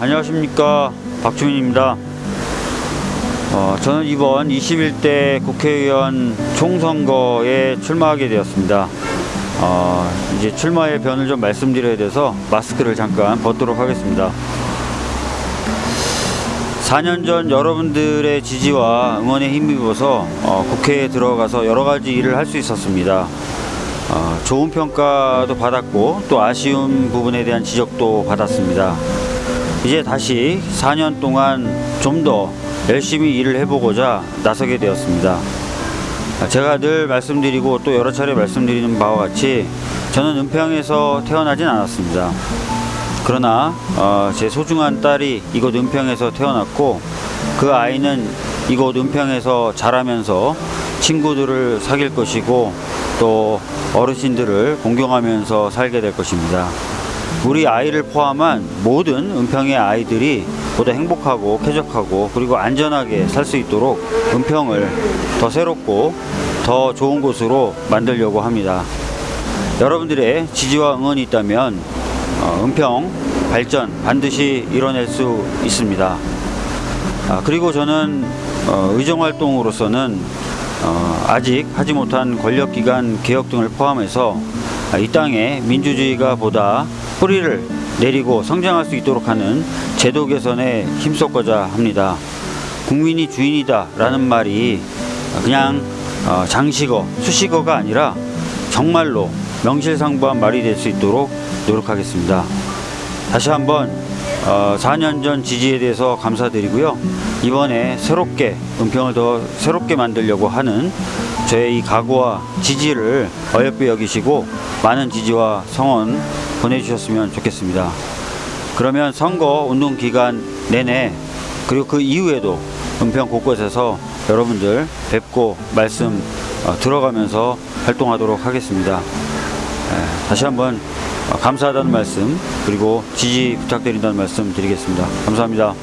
안녕하십니까 박주민입니다 어, 저는 이번 21대 국회의원 총선거에 출마하게 되었습니다 어, 이제 출마의 변을 좀 말씀드려야 돼서 마스크를 잠깐 벗도록 하겠습니다 4년 전 여러분들의 지지와 응원에 힘입어서 어, 국회에 들어가서 여러 가지 일을 할 수 있었습니다. 어, 좋은 평가도 받았고 또 아쉬운 부분에 대한 지적도 받았습니다. 이제 다시 4년 동안 좀 더 열심히 일을 해보고자 나서게 되었습니다. 아, 제가 늘 말씀드리고 또 여러 차례 말씀드리는 바와 같이 저는 은평에서 태어나진 않았습니다. 그러나 어, 제 소중한 딸이 이곳 은평에서 태어났고 그 아이는 이곳 은평에서 자라면서 친구들을 사귈 것이고 또 어르신들을 공경하면서 살게 될 것입니다. 우리 아이를 포함한 모든 은평의 아이들이 보다 행복하고 쾌적하고 그리고 안전하게 살 수 있도록 은평을 더 새롭고 더 좋은 곳으로 만들려고 합니다. 여러분들의 지지와 응원이 있다면 어, 은평 발전 반드시 이뤄낼 수 있습니다. 아, 그리고 저는 어, 의정 활동으로서는 어, 아직 하지 못한 권력기관 개혁 등을 포함해서 아, 이 땅에 민주주의가 보다 뿌리를 내리고 성장할 수 있도록 하는 제도 개선에 힘썼고자 합니다. 국민이 주인이다 라는 말이 그냥 어, 장식어, 수식어가 아니라 정말로 명실상부한 말이 될 수 있도록 노력하겠습니다. 다시 한번 어, 4년 전 지지에 대해서 감사드리고요. 이번에 새롭게 은평을 더 새롭게 만들려고 하는 저의 이 각오와 지지를 어여삐 여기시고 많은 지지와 성원 보내주셨으면 좋겠습니다. 그러면 선거 운동 기간 내내 그리고 그 이후에도 은평 곳곳에서 여러분들 뵙고 말씀 어, 들어가면서 활동하도록 하겠습니다. 에, 다시 한번 어, 감사하다는 말씀 그리고 지지 부탁드린다는 말씀 드리겠습니다. 감사합니다.